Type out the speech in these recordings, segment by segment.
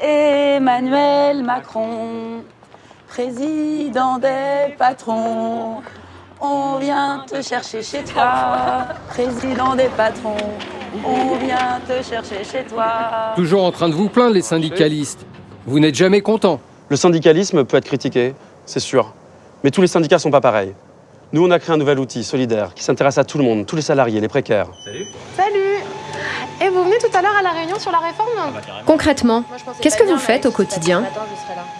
Emmanuel Macron, président des patrons. On vient te chercher chez toi, président des patrons. On vient te chercher chez toi. Toujours en train de vous plaindre, les syndicalistes. Vous n'êtes jamais contents. Le syndicalisme peut être critiqué, c'est sûr. Mais tous les syndicats sont pas pareils. Nous, on a créé un nouvel outil solidaire qui s'intéresse à tout le monde, tous les salariés, les précaires. Salut Et vous venez tout à l'heure à la réunion sur la réforme Concrètement, qu'est-ce que vous faites au quotidien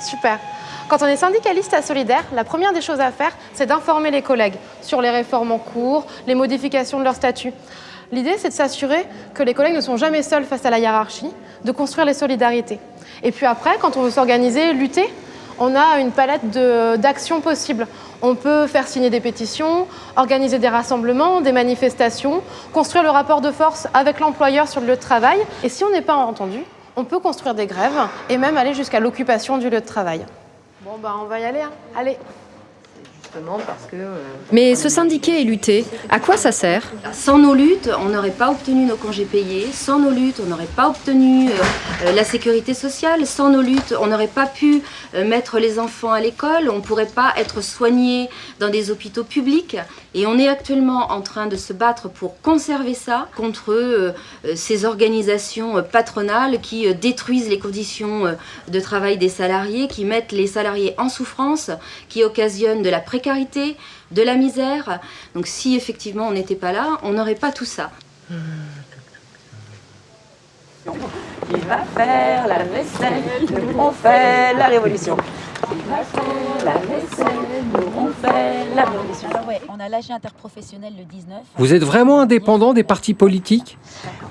Super quand on est syndicaliste à Solidaire, la première des choses à faire, c'est d'informer les collègues sur les réformes en cours, les modifications de leur statut. L'idée, c'est de s'assurer que les collègues ne sont jamais seuls face à la hiérarchie, de construire les solidarités. Et puis après, quand on veut s'organiser, lutter, on a une palette d'actions possibles. On peut faire signer des pétitions, organiser des rassemblements, des manifestations, construire le rapport de force avec l'employeur sur le lieu de travail. Et si on n'est pas entendu, on peut construire des grèves et même aller jusqu'à l'occupation du lieu de travail. Bon, bah on va y aller. Hein. Allez parce que... Euh, Mais se syndiquer et lutter, à quoi ça sert? Sans nos luttes, on n'aurait pas obtenu nos congés payés. Sans nos luttes, on n'aurait pas obtenu euh, euh, la sécurité sociale. Sans nos luttes, on n'aurait pas pu mettre les enfants à l'école. On ne pourrait pas être soigné dans des hôpitaux publics. Et on est actuellement en train de se battre pour conserver ça contre ces organisations patronales qui détruisent les conditions de travail des salariés, qui mettent les salariés en souffrance, qui occasionnent de la précarité de la misère. Donc si effectivement on n'était pas là, on n'aurait pas tout ça. Qui va faire on fait la révolution. On a l'AG interprofessionnel le 19. Vous êtes vraiment indépendant des partis politiques?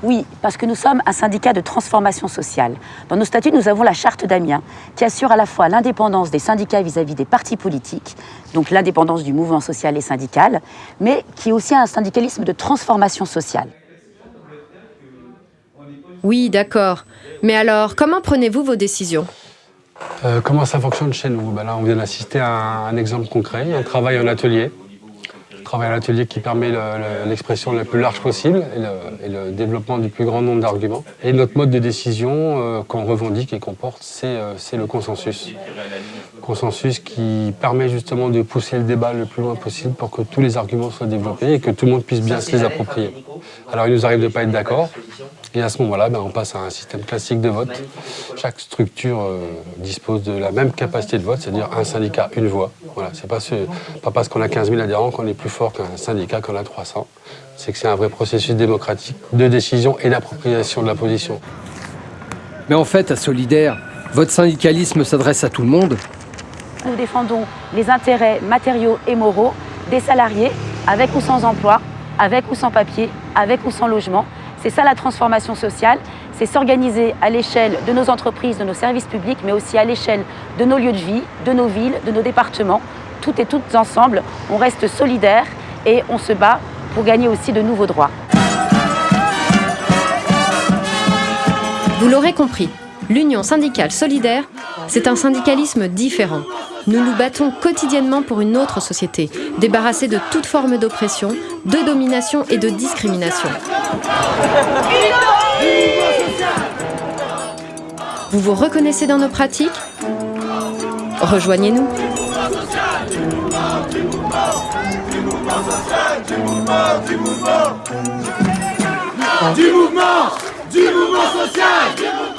Oui, parce que nous sommes un syndicat de transformation sociale. Dans nos statuts, nous avons la charte d'Amiens, qui assure à la fois l'indépendance des syndicats vis-à-vis -vis des partis politiques, donc l'indépendance du mouvement social et syndical, mais qui est aussi un syndicalisme de transformation sociale. Oui, d'accord. Mais alors, comment prenez-vous vos décisions? Euh, Comment ça fonctionne chez nous? Ben Là, on vient d'assister à un, exemple concret, un travail en atelier. Un travail en atelier qui permet l'expression la plus large possible et le, développement du plus grand nombre d'arguments. Et notre mode de décision euh, qu'on revendique et qu'on porte, euh, c'est le consensus. Consensus qui permet justement de pousser le débat le plus loin possible pour que tous les arguments soient développés et que tout le monde puisse bien se les approprier. Alors il nous arrive de ne pas être d'accord, et à ce moment-là, ben, on passe à un système classique de vote. Chaque structure euh, dispose de la même capacité de vote, c'est-à-dire un syndicat, une voix. Voilà, c'est pas, pas parce qu'on a 15 000 adhérents qu'on est plus fort qu'un syndicat qu'on a 300. C'est que c'est un vrai processus démocratique de décision et d'appropriation de la position. Mais en fait, à Solidaire, votre syndicalisme s'adresse à tout le monde. Nous défendons les intérêts matériaux et moraux des salariés, avec ou sans emploi, avec ou sans papier, avec ou sans logement, c'est ça la transformation sociale, c'est s'organiser à l'échelle de nos entreprises, de nos services publics, mais aussi à l'échelle de nos lieux de vie, de nos villes, de nos départements. Toutes et toutes ensemble, on reste solidaires et on se bat pour gagner aussi de nouveaux droits. Vous l'aurez compris, l'Union syndicale solidaire, c'est un syndicalisme différent. Nous nous battons quotidiennement pour une autre société, débarrassée de toute forme d'oppression, de domination et de discrimination. Vous vous reconnaissez dans nos pratiques? Rejoignez-nous. Du mouvement, du mouvement social